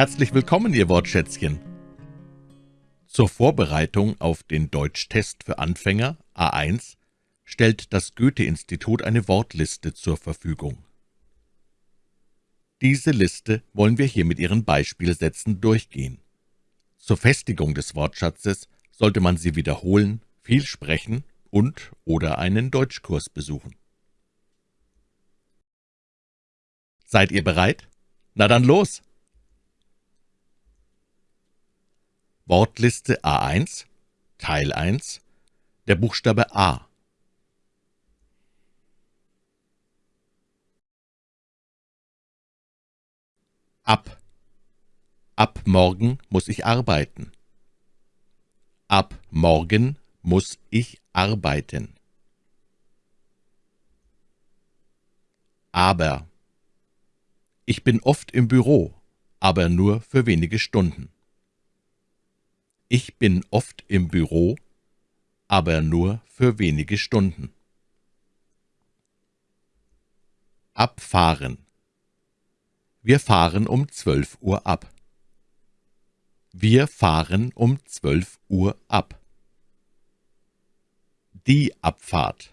Herzlich willkommen, Ihr Wortschätzchen. Zur Vorbereitung auf den Deutschtest für Anfänger A1 stellt das Goethe-Institut eine Wortliste zur Verfügung. Diese Liste wollen wir hier mit Ihren Beispielsätzen durchgehen. Zur Festigung des Wortschatzes sollte man sie wiederholen, viel sprechen und oder einen Deutschkurs besuchen. Seid ihr bereit? Na dann los! Wortliste A1 Teil 1 Der Buchstabe A Ab Ab morgen muss ich arbeiten. Ab morgen muss ich arbeiten. Aber Ich bin oft im Büro, aber nur für wenige Stunden. Ich bin oft im Büro, aber nur für wenige Stunden. Abfahren. Wir fahren um zwölf Uhr ab. Wir fahren um zwölf Uhr ab. Die Abfahrt.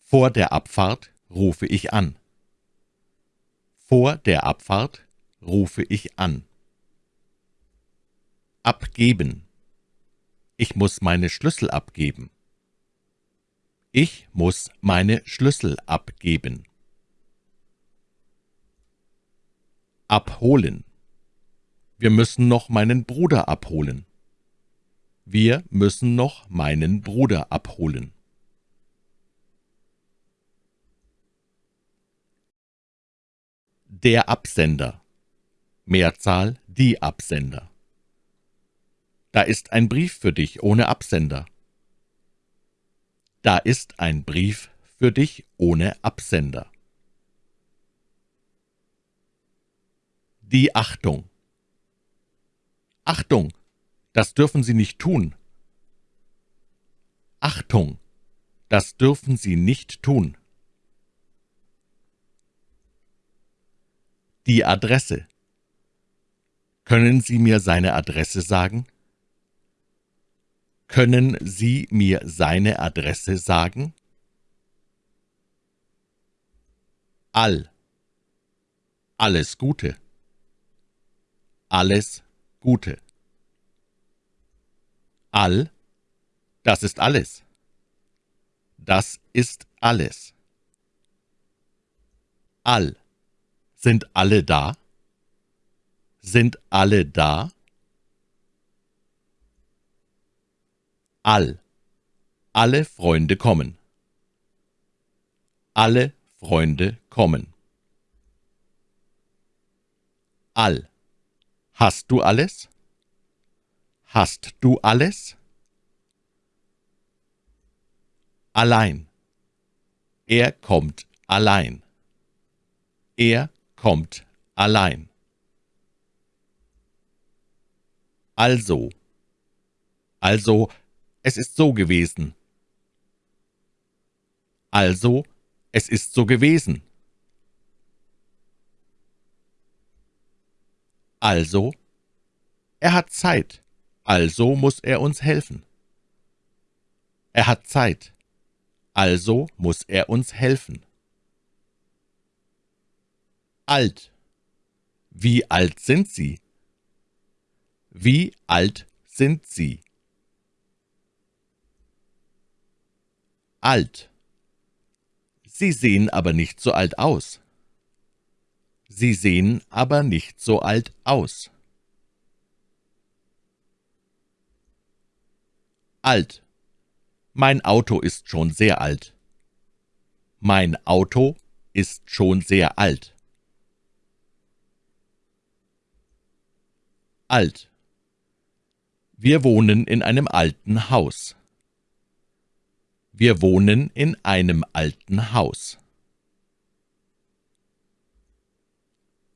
Vor der Abfahrt rufe ich an. Vor der Abfahrt rufe ich an. Abgeben. Ich muss meine Schlüssel abgeben. Ich muss meine Schlüssel abgeben. Abholen. Wir müssen noch meinen Bruder abholen. Wir müssen noch meinen Bruder abholen. Der Absender Mehrzahl die Absender da ist ein Brief für dich ohne Absender. Da ist ein Brief für dich ohne Absender. Die Achtung. Achtung, das dürfen Sie nicht tun. Achtung, das dürfen Sie nicht tun. Die Adresse. Können Sie mir seine Adresse sagen? Können Sie mir seine Adresse sagen? All. Alles Gute. Alles Gute. All. Das ist alles. Das ist alles. All. Sind alle da? Sind alle da? All. Alle Freunde kommen. Alle Freunde kommen. All. Hast du alles? Hast du alles? Allein. Er kommt allein. Er kommt allein. Also. Also es ist so gewesen. Also, es ist so gewesen. Also, er hat Zeit, also muss er uns helfen. Er hat Zeit, also muss er uns helfen. Alt. Wie alt sind Sie? Wie alt sind Sie? Alt. Sie sehen aber nicht so alt aus. Sie sehen aber nicht so alt aus. Alt. Mein Auto ist schon sehr alt. Mein Auto ist schon sehr alt. Alt. Wir wohnen in einem alten Haus. Wir wohnen in einem alten Haus.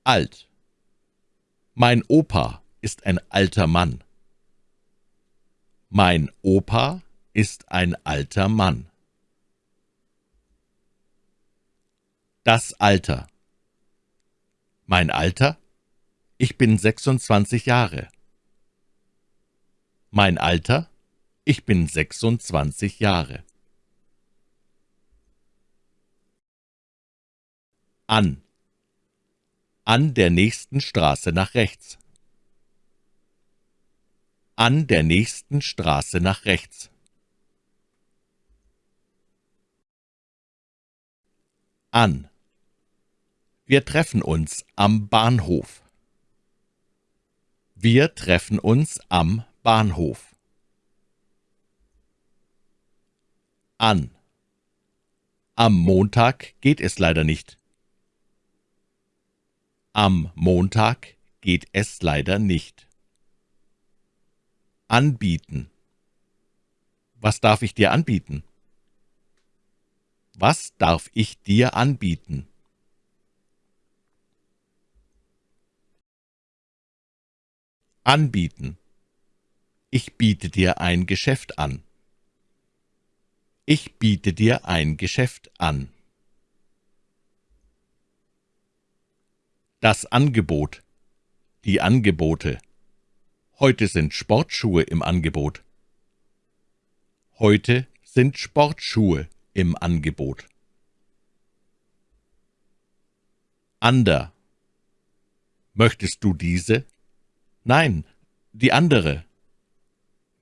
Alt. Mein Opa ist ein alter Mann. Mein Opa ist ein alter Mann. Das Alter. Mein Alter? Ich bin 26 Jahre. Mein Alter? Ich bin 26 Jahre. An. An der nächsten Straße nach rechts. An der nächsten Straße nach rechts. An. Wir treffen uns am Bahnhof. Wir treffen uns am Bahnhof. An. Am Montag geht es leider nicht. Am Montag geht es leider nicht. Anbieten. Was darf ich dir anbieten? Was darf ich dir anbieten? Anbieten. Ich biete dir ein Geschäft an. Ich biete dir ein Geschäft an. Das Angebot. Die Angebote. Heute sind Sportschuhe im Angebot. Heute sind Sportschuhe im Angebot. Ander. Möchtest du diese? Nein, die andere.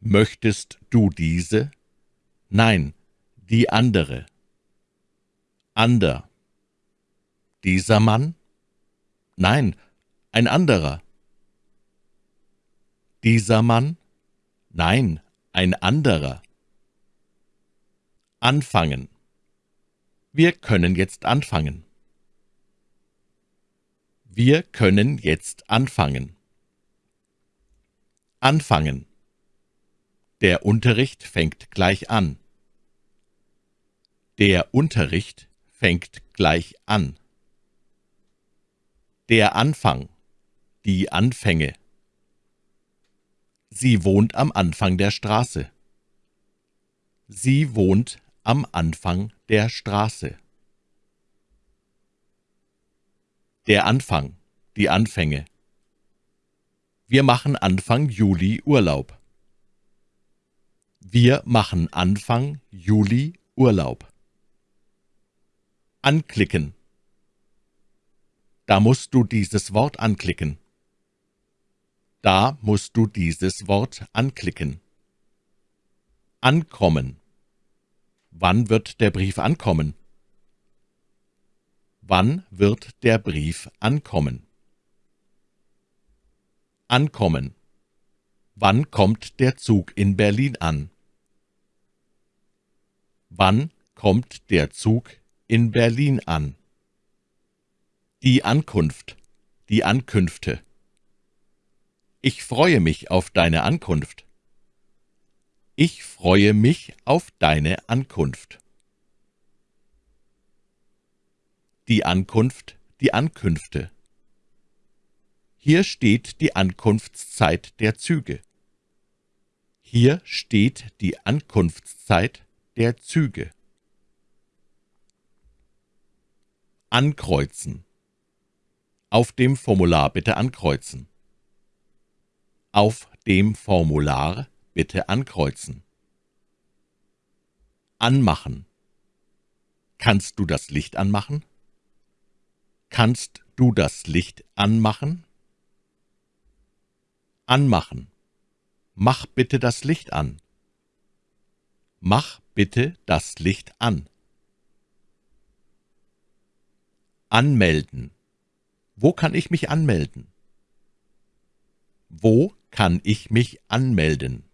Möchtest du diese? Nein, die andere. Ander. Dieser Mann? Nein, ein anderer. Dieser Mann? Nein, ein anderer. Anfangen. Wir können jetzt anfangen. Wir können jetzt anfangen. Anfangen. Der Unterricht fängt gleich an. Der Unterricht fängt gleich an. Der Anfang, die Anfänge. Sie wohnt am Anfang der Straße. Sie wohnt am Anfang der Straße. Der Anfang, die Anfänge. Wir machen Anfang Juli Urlaub. Wir machen Anfang Juli Urlaub. Anklicken. Da musst du dieses Wort anklicken. Da musst du dieses Wort anklicken. Ankommen. Wann wird der Brief ankommen? Wann wird der Brief ankommen? Ankommen. Wann kommt der Zug in Berlin an? Wann kommt der Zug in Berlin an? Die Ankunft, die Ankünfte. Ich freue mich auf deine Ankunft. Ich freue mich auf deine Ankunft. Die Ankunft, die Ankünfte. Hier steht die Ankunftszeit der Züge. Hier steht die Ankunftszeit der Züge. Ankreuzen. Auf dem Formular bitte ankreuzen. Auf dem Formular bitte ankreuzen. Anmachen. Kannst du das Licht anmachen? Kannst du das Licht anmachen? Anmachen. Mach bitte das Licht an. Mach bitte das Licht an. Anmelden. Wo kann ich mich anmelden? Wo kann ich mich anmelden?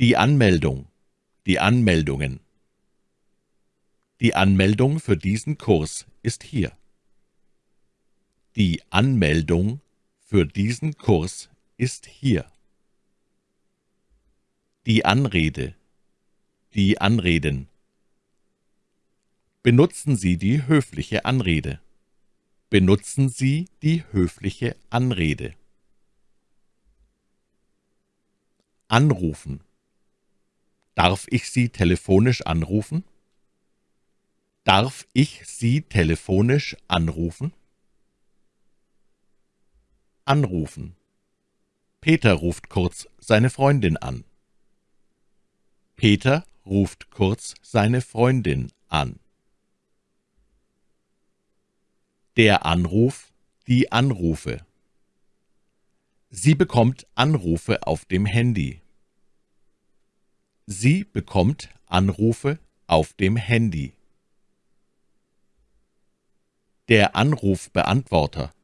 Die Anmeldung. Die Anmeldungen. Die Anmeldung für diesen Kurs ist hier. Die Anmeldung für diesen Kurs ist hier. Die Anrede. Die Anreden. Benutzen Sie die höfliche Anrede. Benutzen Sie die höfliche Anrede. Anrufen. Darf ich Sie telefonisch anrufen? Darf ich Sie telefonisch anrufen? Anrufen. Peter ruft kurz seine Freundin an. Peter ruft kurz seine Freundin an. Der Anruf, die Anrufe. Sie bekommt Anrufe auf dem Handy. Sie bekommt Anrufe auf dem Handy. Der Anrufbeantworter.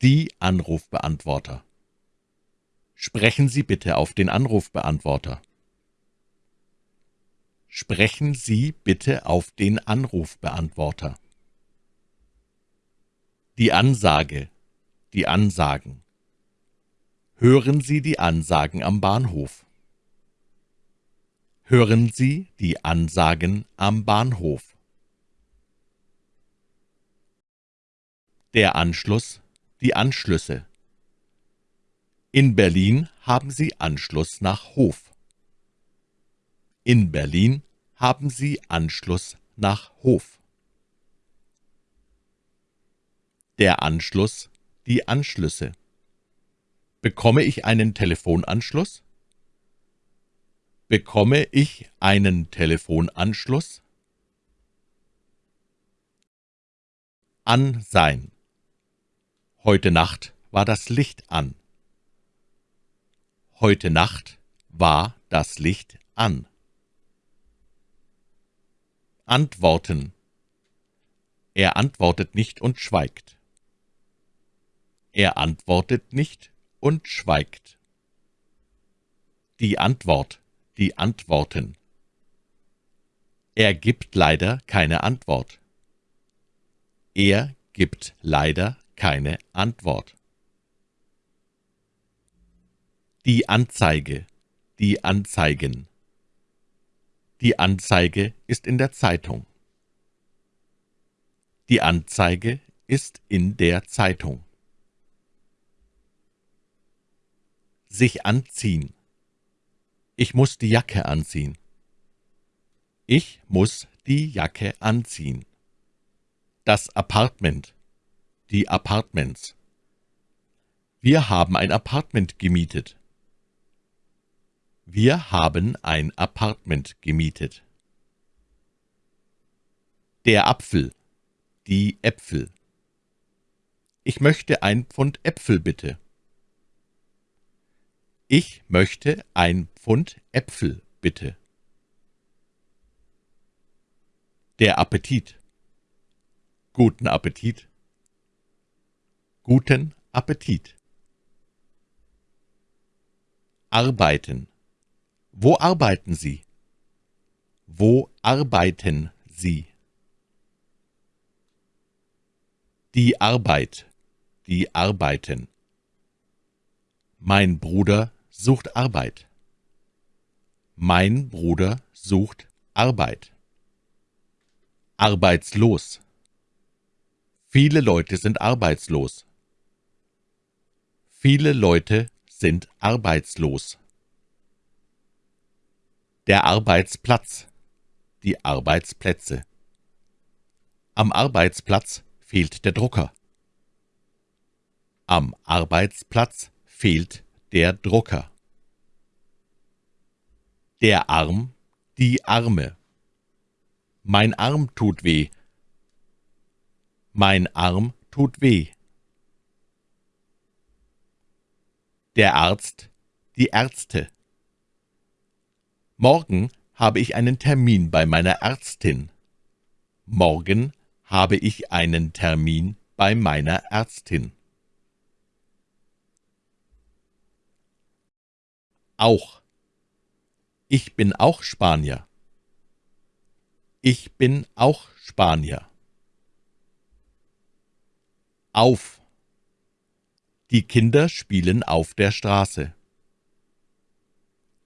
Die Anrufbeantworter. Sprechen Sie bitte auf den Anrufbeantworter. Sprechen Sie bitte auf den Anrufbeantworter. Die Ansage, die Ansagen. Hören Sie die Ansagen am Bahnhof. Hören Sie die Ansagen am Bahnhof. Der Anschluss, die Anschlüsse. In Berlin haben Sie Anschluss nach Hof. In Berlin haben Sie Anschluss nach Hof. Der Anschluss, die Anschlüsse. Bekomme ich einen Telefonanschluss? Bekomme ich einen Telefonanschluss? An sein. Heute Nacht war das Licht an. Heute Nacht war das Licht an. Antworten. Er antwortet nicht und schweigt. Er antwortet nicht und schweigt. Die Antwort, die Antworten. Er gibt leider keine Antwort. Er gibt leider keine Antwort. Die Anzeige, die Anzeigen. Die Anzeige ist in der Zeitung. Die Anzeige ist in der Zeitung. Sich anziehen. Ich muss die Jacke anziehen. Ich muss die Jacke anziehen. Das Apartment. Die Apartments. Wir haben ein Apartment gemietet. Wir haben ein Apartment gemietet. Der Apfel. Die Äpfel. Ich möchte ein Pfund Äpfel bitte. Ich möchte ein Pfund Äpfel, bitte. Der Appetit. Guten Appetit. Guten Appetit. Arbeiten. Wo arbeiten Sie? Wo arbeiten Sie? Die Arbeit. Die Arbeiten. Mein Bruder sucht Arbeit. Mein Bruder sucht Arbeit. Arbeitslos. Viele Leute sind arbeitslos. Viele Leute sind arbeitslos. Der Arbeitsplatz. Die Arbeitsplätze. Am Arbeitsplatz fehlt der Drucker. Am Arbeitsplatz fehlt der Drucker. Der Arm, die Arme. Mein Arm tut weh. Mein Arm tut weh. Der Arzt, die Ärzte. Morgen habe ich einen Termin bei meiner Ärztin. Morgen habe ich einen Termin bei meiner Ärztin. Auch. Ich bin auch Spanier. Ich bin auch Spanier. Auf. Die Kinder spielen auf der Straße.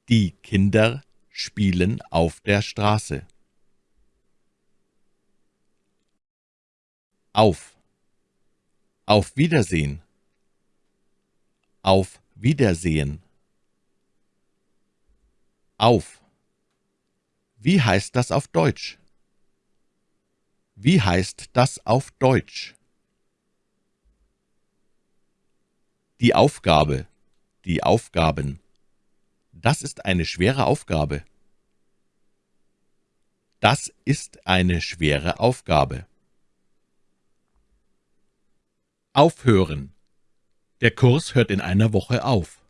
Die Kinder spielen auf der Straße. Auf. Auf Wiedersehen. Auf Wiedersehen auf. Wie heißt das auf Deutsch? Wie heißt das auf Deutsch? Die Aufgabe, die Aufgaben. Das ist eine schwere Aufgabe. Das ist eine schwere Aufgabe. Aufhören. Der Kurs hört in einer Woche auf.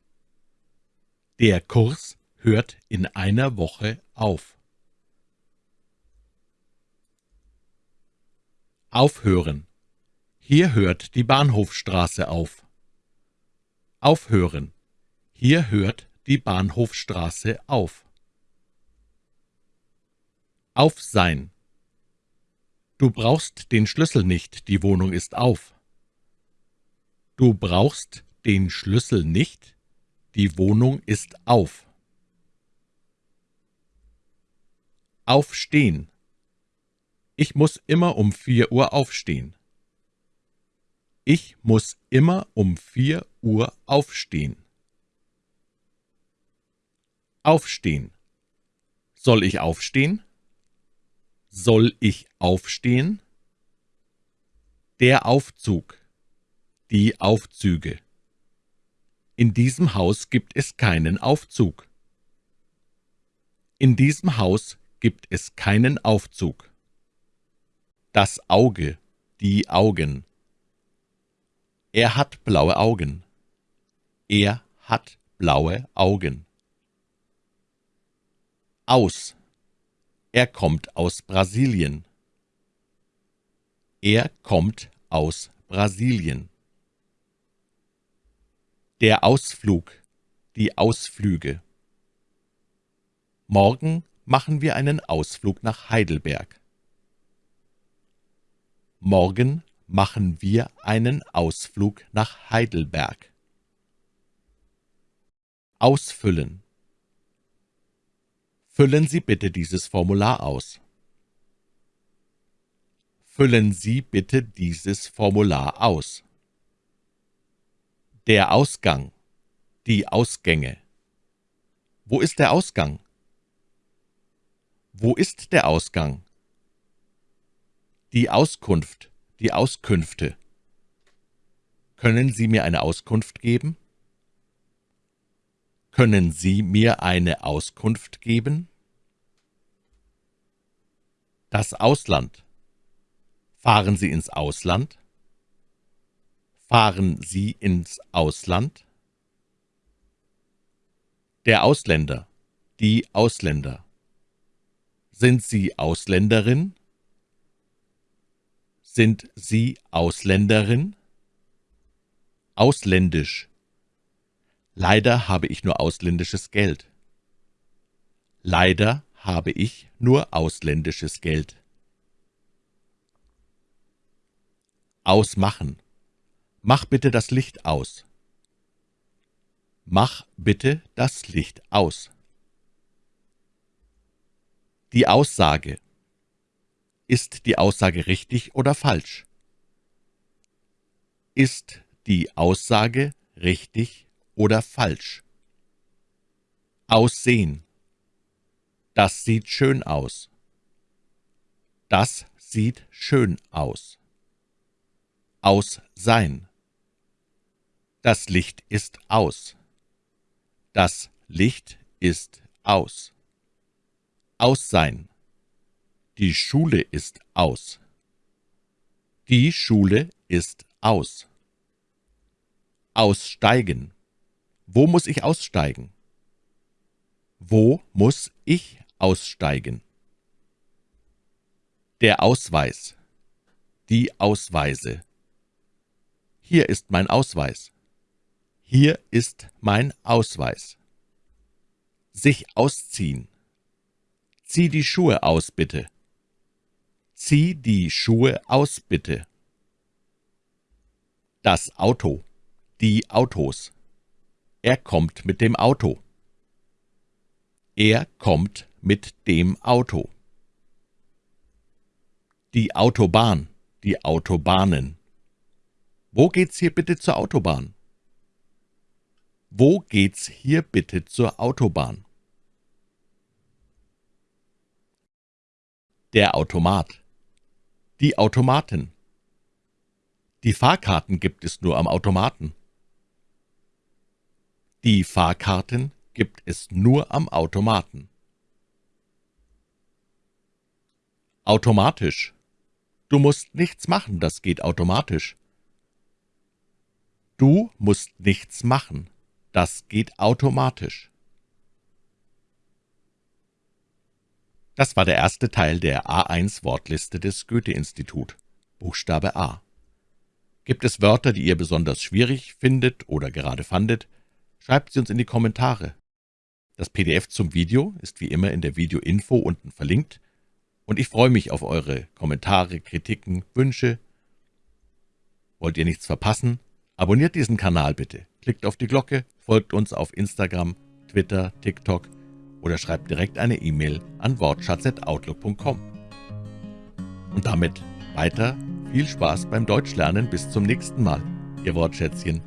Der Kurs hört in einer Woche auf. Aufhören. Hier hört die Bahnhofstraße auf. Aufhören. Hier hört die Bahnhofstraße auf. Auf sein. Du brauchst den Schlüssel nicht, die Wohnung ist auf. Du brauchst den Schlüssel nicht, die Wohnung ist auf. Aufstehen. Ich muss immer um vier Uhr aufstehen. Ich muss immer um vier Uhr aufstehen. Aufstehen. Soll ich aufstehen? Soll ich aufstehen? Der Aufzug. Die Aufzüge. In diesem Haus gibt es keinen Aufzug. In diesem Haus gibt es keinen Aufzug das Auge, die Augen. Er hat blaue Augen. Er hat blaue Augen. Aus. Er kommt aus Brasilien. Er kommt aus Brasilien. Der Ausflug, die Ausflüge. Morgen machen wir einen Ausflug nach Heidelberg. Morgen machen wir einen Ausflug nach Heidelberg. Ausfüllen. Füllen Sie bitte dieses Formular aus. Füllen Sie bitte dieses Formular aus. Der Ausgang. Die Ausgänge. Wo ist der Ausgang? Wo ist der Ausgang? Die Auskunft, die Auskünfte. Können Sie mir eine Auskunft geben? Können Sie mir eine Auskunft geben? Das Ausland. Fahren Sie ins Ausland? Fahren Sie ins Ausland? Der Ausländer. Die Ausländer. Sind Sie Ausländerin? Sind Sie Ausländerin? Ausländisch. Leider habe ich nur ausländisches Geld. Leider habe ich nur ausländisches Geld. Ausmachen. Mach bitte das Licht aus. Mach bitte das Licht aus. Die Aussage ist die Aussage richtig oder falsch? Ist die Aussage richtig oder falsch? Aussehen. Das sieht schön aus. Das sieht schön aus. Aus. Das Licht ist aus. Das Licht ist aus. Aus sein. Die Schule ist aus. Die Schule ist aus. Aussteigen. Wo muss ich aussteigen? Wo muss ich aussteigen? Der Ausweis. Die Ausweise. Hier ist mein Ausweis. Hier ist mein Ausweis. Sich ausziehen. Zieh die Schuhe aus, bitte. Zieh die Schuhe aus, bitte. Das Auto. Die Autos. Er kommt mit dem Auto. Er kommt mit dem Auto. Die Autobahn. Die Autobahnen. Wo geht's hier bitte zur Autobahn? Wo geht's hier bitte zur Autobahn? Der Automat. Die Automaten. Die Fahrkarten gibt es nur am Automaten. Die Fahrkarten gibt es nur am Automaten. Automatisch. Du musst nichts machen, das geht automatisch. Du musst nichts machen, das geht automatisch. Das war der erste Teil der A1-Wortliste des Goethe-Institut. Buchstabe A. Gibt es Wörter, die ihr besonders schwierig findet oder gerade fandet, schreibt sie uns in die Kommentare. Das PDF zum Video ist wie immer in der Video-Info unten verlinkt, und ich freue mich auf eure Kommentare, Kritiken, Wünsche. Wollt ihr nichts verpassen? Abonniert diesen Kanal bitte, klickt auf die Glocke, folgt uns auf Instagram, Twitter, TikTok oder schreibt direkt eine E-Mail an wortschatz.outlook.com. Und damit weiter viel Spaß beim Deutschlernen. Bis zum nächsten Mal. Ihr Wortschätzchen.